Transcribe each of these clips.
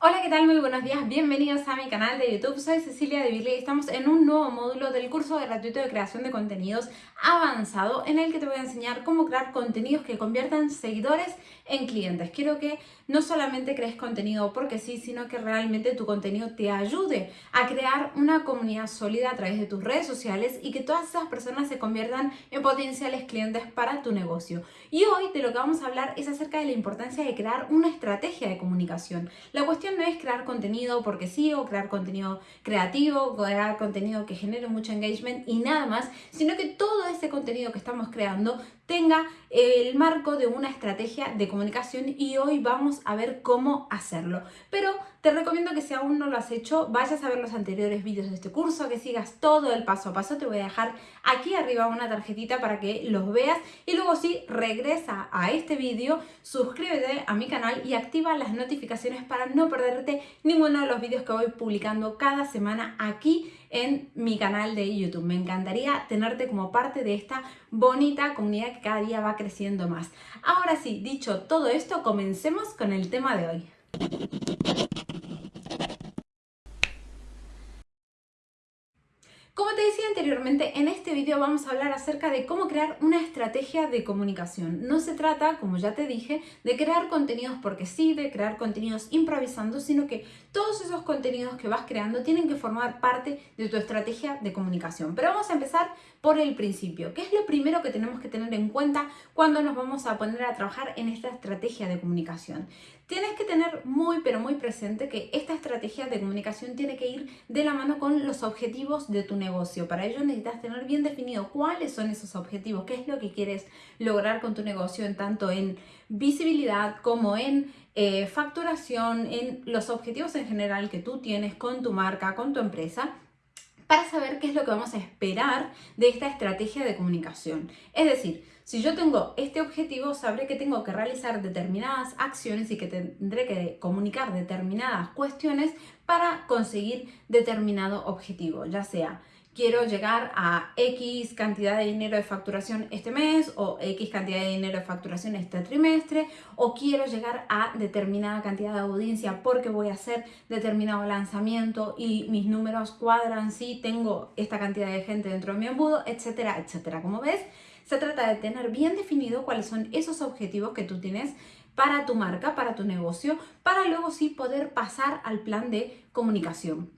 Hola, ¿qué tal? Muy buenos días, bienvenidos a mi canal de YouTube. Soy Cecilia de Virley y estamos en un nuevo módulo del curso gratuito de creación de contenidos avanzado en el que te voy a enseñar cómo crear contenidos que conviertan seguidores en clientes. Quiero que no solamente crees contenido porque sí, sino que realmente tu contenido te ayude a crear una comunidad sólida a través de tus redes sociales y que todas esas personas se conviertan en potenciales clientes para tu negocio. Y hoy de lo que vamos a hablar es acerca de la importancia de crear una estrategia de comunicación. La cuestión no es crear contenido porque sí o crear contenido creativo, crear contenido que genere mucho engagement y nada más, sino que todo ese contenido que estamos creando tenga el marco de una estrategia de comunicación y hoy vamos a ver cómo hacerlo. Pero te recomiendo que si aún no lo has hecho, vayas a ver los anteriores vídeos de este curso, que sigas todo el paso a paso. Te voy a dejar aquí arriba una tarjetita para que los veas y luego sí, regresa a este vídeo, suscríbete a mi canal y activa las notificaciones para no perderte ninguno de los vídeos que voy publicando cada semana aquí en mi canal de YouTube. Me encantaría tenerte como parte de esta bonita comunidad que cada día va creciendo más. Ahora sí, dicho todo esto, comencemos con el tema de hoy. Como te decía anteriormente, en este vídeo vamos a hablar acerca de cómo crear una estrategia de comunicación. No se trata, como ya te dije, de crear contenidos porque sí, de crear contenidos improvisando, sino que todos esos contenidos que vas creando tienen que formar parte de tu estrategia de comunicación. Pero vamos a empezar por el principio. ¿Qué es lo primero que tenemos que tener en cuenta cuando nos vamos a poner a trabajar en esta estrategia de comunicación? Tienes que tener muy pero muy presente que esta estrategia de comunicación tiene que ir de la mano con los objetivos de tu negocio. Para ello necesitas tener bien definido cuáles son esos objetivos, qué es lo que quieres lograr con tu negocio, en tanto en visibilidad como en eh, facturación, en los objetivos en general que tú tienes con tu marca, con tu empresa para saber qué es lo que vamos a esperar de esta estrategia de comunicación. Es decir, si yo tengo este objetivo, sabré que tengo que realizar determinadas acciones y que tendré que comunicar determinadas cuestiones para conseguir determinado objetivo, ya sea quiero llegar a X cantidad de dinero de facturación este mes o X cantidad de dinero de facturación este trimestre o quiero llegar a determinada cantidad de audiencia porque voy a hacer determinado lanzamiento y mis números cuadran si tengo esta cantidad de gente dentro de mi embudo, etcétera, etcétera. Como ves, se trata de tener bien definido cuáles son esos objetivos que tú tienes para tu marca, para tu negocio, para luego sí poder pasar al plan de comunicación.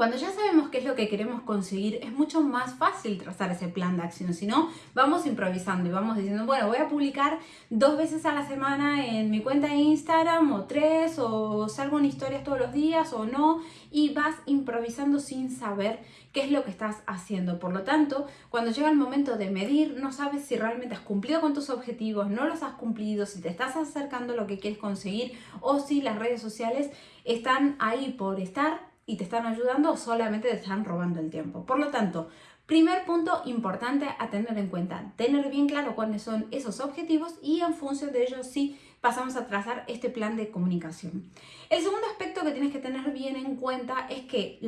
Cuando ya sabemos qué es lo que queremos conseguir, es mucho más fácil trazar ese plan de acción. Si no, vamos improvisando y vamos diciendo, bueno, voy a publicar dos veces a la semana en mi cuenta de Instagram o tres, o salgo en historias todos los días o no, y vas improvisando sin saber qué es lo que estás haciendo. Por lo tanto, cuando llega el momento de medir, no sabes si realmente has cumplido con tus objetivos, no los has cumplido, si te estás acercando a lo que quieres conseguir o si las redes sociales están ahí por estar y te están ayudando o solamente te están robando el tiempo. Por lo tanto, primer punto importante a tener en cuenta, tener bien claro cuáles son esos objetivos y en función de ellos sí pasamos a trazar este plan de comunicación. El segundo aspecto que tienes que tener bien en cuenta es que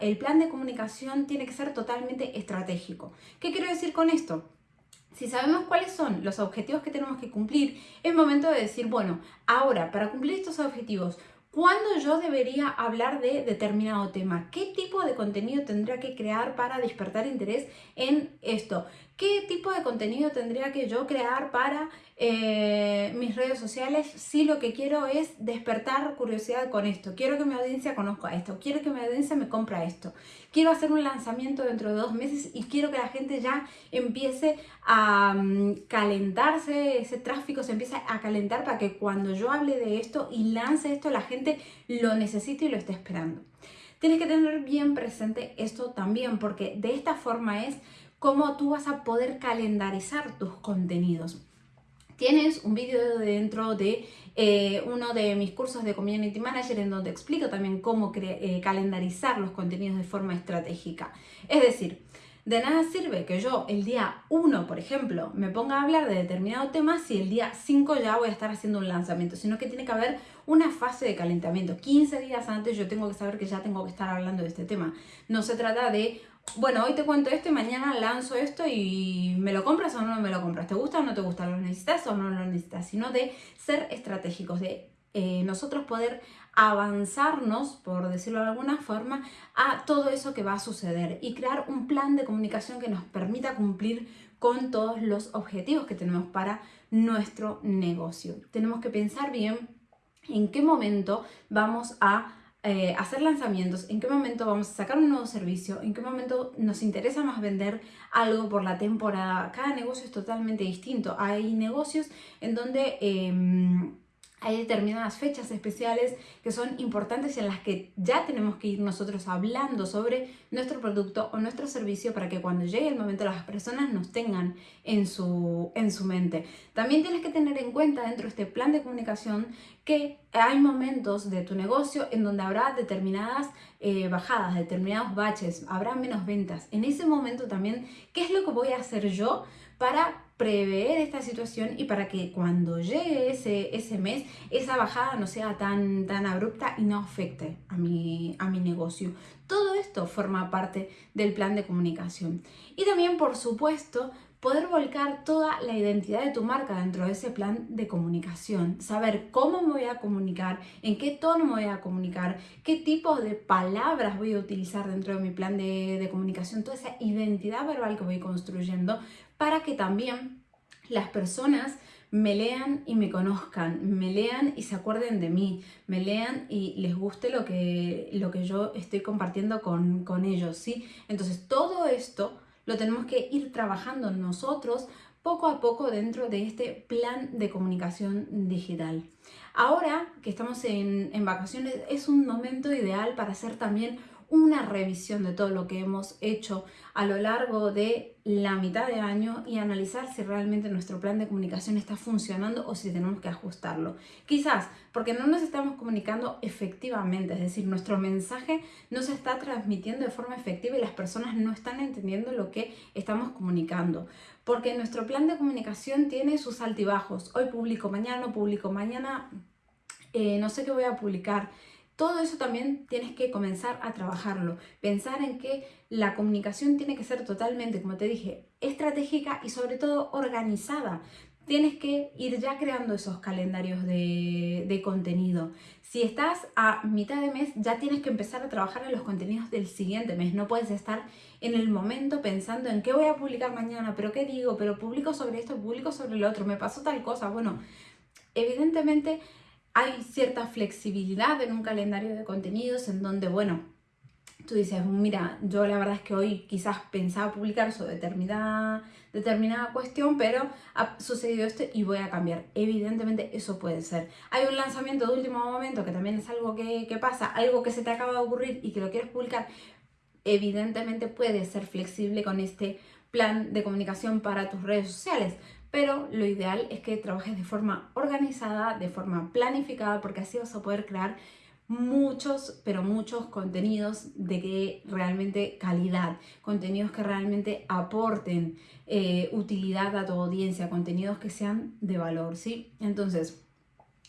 el plan de comunicación tiene que ser totalmente estratégico. ¿Qué quiero decir con esto? Si sabemos cuáles son los objetivos que tenemos que cumplir, es momento de decir, bueno, ahora para cumplir estos objetivos, ¿Cuándo yo debería hablar de determinado tema? ¿Qué tipo de contenido tendría que crear para despertar interés en esto? ¿Qué tipo de contenido tendría que yo crear para eh, mis redes sociales si lo que quiero es despertar curiosidad con esto? Quiero que mi audiencia conozca esto, quiero que mi audiencia me compre esto, quiero hacer un lanzamiento dentro de dos meses y quiero que la gente ya empiece a mm, calentarse, ese tráfico se empiece a calentar para que cuando yo hable de esto y lance esto, la gente lo necesite y lo esté esperando. Tienes que tener bien presente esto también porque de esta forma es cómo tú vas a poder calendarizar tus contenidos. Tienes un vídeo dentro de eh, uno de mis cursos de Community Manager en donde explico también cómo eh, calendarizar los contenidos de forma estratégica. Es decir, de nada sirve que yo el día 1, por ejemplo, me ponga a hablar de determinado tema si el día 5 ya voy a estar haciendo un lanzamiento, sino que tiene que haber una fase de calentamiento. 15 días antes yo tengo que saber que ya tengo que estar hablando de este tema. No se trata de bueno, hoy te cuento esto y mañana lanzo esto y me lo compras o no me lo compras, te gusta o no te gusta, lo necesitas o no lo necesitas, sino de ser estratégicos, de eh, nosotros poder avanzarnos, por decirlo de alguna forma, a todo eso que va a suceder y crear un plan de comunicación que nos permita cumplir con todos los objetivos que tenemos para nuestro negocio. Tenemos que pensar bien en qué momento vamos a eh, hacer lanzamientos, en qué momento vamos a sacar un nuevo servicio, en qué momento nos interesa más vender algo por la temporada. Cada negocio es totalmente distinto. Hay negocios en donde... Em, hay determinadas fechas especiales que son importantes en las que ya tenemos que ir nosotros hablando sobre nuestro producto o nuestro servicio para que cuando llegue el momento las personas nos tengan en su, en su mente. También tienes que tener en cuenta dentro de este plan de comunicación que hay momentos de tu negocio en donde habrá determinadas eh, bajadas, determinados baches, habrá menos ventas. En ese momento también, ¿qué es lo que voy a hacer yo para prever esta situación y para que cuando llegue ese, ese mes, esa bajada no sea tan, tan abrupta y no afecte a mi, a mi negocio. Todo esto forma parte del plan de comunicación. Y también, por supuesto, poder volcar toda la identidad de tu marca dentro de ese plan de comunicación, saber cómo me voy a comunicar, en qué tono me voy a comunicar, qué tipo de palabras voy a utilizar dentro de mi plan de, de comunicación, toda esa identidad verbal que voy construyendo para que también las personas me lean y me conozcan, me lean y se acuerden de mí, me lean y les guste lo que, lo que yo estoy compartiendo con, con ellos, ¿sí? Entonces todo esto lo tenemos que ir trabajando nosotros poco a poco dentro de este plan de comunicación digital. Ahora que estamos en, en vacaciones es un momento ideal para hacer también una revisión de todo lo que hemos hecho a lo largo de la mitad de año y analizar si realmente nuestro plan de comunicación está funcionando o si tenemos que ajustarlo. Quizás porque no nos estamos comunicando efectivamente, es decir, nuestro mensaje no se está transmitiendo de forma efectiva y las personas no están entendiendo lo que estamos comunicando. Porque nuestro plan de comunicación tiene sus altibajos. Hoy publico, mañana no publico, mañana eh, no sé qué voy a publicar. Todo eso también tienes que comenzar a trabajarlo. Pensar en que la comunicación tiene que ser totalmente, como te dije, estratégica y sobre todo organizada. Tienes que ir ya creando esos calendarios de, contenido. Si estás a mitad de mes, ya tienes que empezar a trabajar en los contenidos del siguiente mes. No puedes estar en el momento pensando en qué voy a publicar mañana, pero qué digo, pero publico sobre esto, publico sobre lo otro, me pasó tal cosa. Bueno, evidentemente hay cierta flexibilidad en un calendario de contenidos en donde, bueno, tú dices, mira, yo la verdad es que hoy quizás pensaba publicar sobre determinada, determinada cuestión, pero ha sucedido esto y voy a cambiar. Evidentemente eso puede ser. Hay un lanzamiento de último momento que también es algo que, que pasa, algo que se te acaba de ocurrir y que lo quieres publicar. Evidentemente puede ser flexible con este plan de comunicación para tus redes sociales pero lo ideal es que trabajes de forma organizada, de forma planificada, porque así vas a poder crear muchos, pero muchos contenidos de realmente calidad, contenidos que realmente aporten eh, utilidad a tu audiencia, contenidos que sean de valor, ¿sí? Entonces,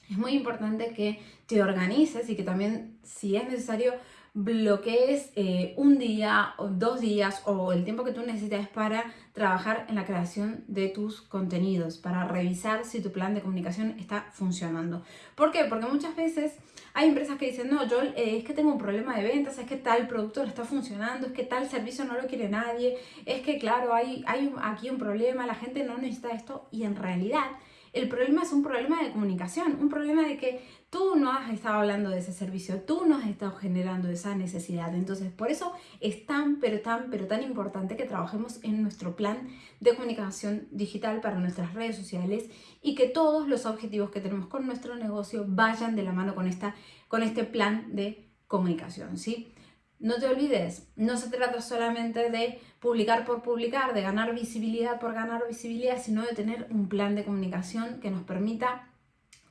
es muy importante que te organices y que también, si es necesario, bloquees eh, un día o dos días o el tiempo que tú necesites para trabajar en la creación de tus contenidos, para revisar si tu plan de comunicación está funcionando. ¿Por qué? Porque muchas veces hay empresas que dicen, no, yo eh, es que tengo un problema de ventas, es que tal producto no está funcionando, es que tal servicio no lo quiere nadie, es que claro, hay, hay aquí un problema, la gente no necesita esto y en realidad el problema es un problema de comunicación, un problema de que tú no has estado hablando de ese servicio, tú no has estado generando esa necesidad. Entonces, por eso es tan, pero tan, pero tan importante que trabajemos en nuestro plan de comunicación digital para nuestras redes sociales y que todos los objetivos que tenemos con nuestro negocio vayan de la mano con, esta, con este plan de comunicación, ¿sí? No te olvides, no se trata solamente de publicar por publicar, de ganar visibilidad por ganar visibilidad, sino de tener un plan de comunicación que nos permita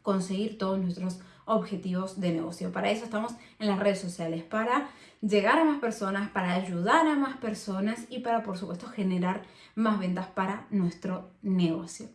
conseguir todos nuestros objetivos de negocio. Para eso estamos en las redes sociales, para llegar a más personas, para ayudar a más personas y para, por supuesto, generar más ventas para nuestro negocio.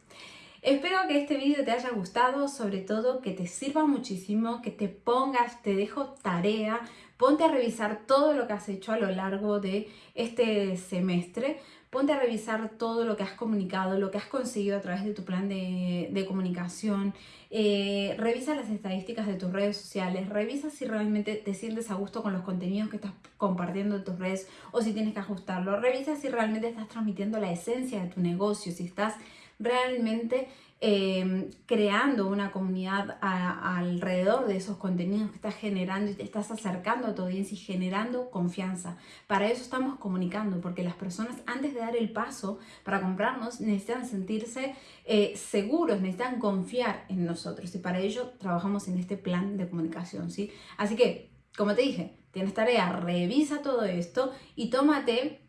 Espero que este vídeo te haya gustado, sobre todo que te sirva muchísimo, que te pongas, te dejo tarea, ponte a revisar todo lo que has hecho a lo largo de este semestre, ponte a revisar todo lo que has comunicado, lo que has conseguido a través de tu plan de, comunicación, eh, revisa las estadísticas de tus redes sociales, revisa si realmente te sientes a gusto con los contenidos que estás compartiendo en tus redes o si tienes que ajustarlo, revisa si realmente estás transmitiendo la esencia de tu negocio, si estás realmente em, creando una comunidad alrededor de esos contenidos que estás generando y te estás acercando a tu audiencia y generando confianza. Para eso estamos comunicando, porque las personas antes de dar el paso para comprarnos necesitan sentirse eh, seguros, necesitan confiar en nosotros y para ello trabajamos en este plan de comunicación. ¿sí? Así que, como te dije, tienes tarea, revisa todo esto y tómate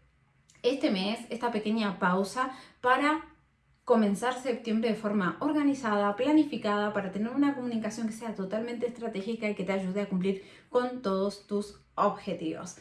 este mes, esta pequeña pausa para comenzar septiembre de forma organizada, planificada, para tener una comunicación que sea totalmente estratégica y que te ayude a cumplir con todos tus objetivos.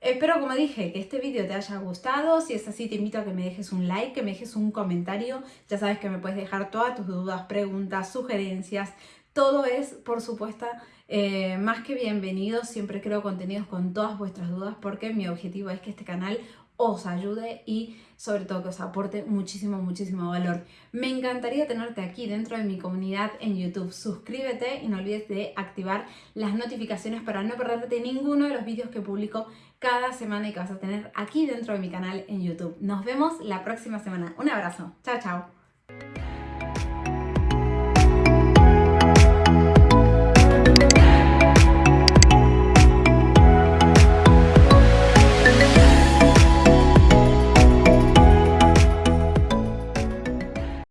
Espero, como dije, que este vídeo te haya gustado. Si es así, te invito a que me dejes un like, que me dejes un comentario. Ya sabes que me puedes dejar todas tus dudas, preguntas, sugerencias. Todo es, por supuesto, eh, más que bienvenido. Siempre creo contenidos con todas vuestras dudas porque mi objetivo es que este canal os ayude y sobre todo que os aporte muchísimo, muchísimo valor. Me encantaría tenerte aquí dentro de mi comunidad en YouTube. Suscríbete y no olvides de activar las notificaciones para no perderte ninguno de los vídeos que publico cada semana y que vas a tener aquí dentro de mi canal en YouTube. Nos vemos la próxima semana. Un abrazo. Chao, chao.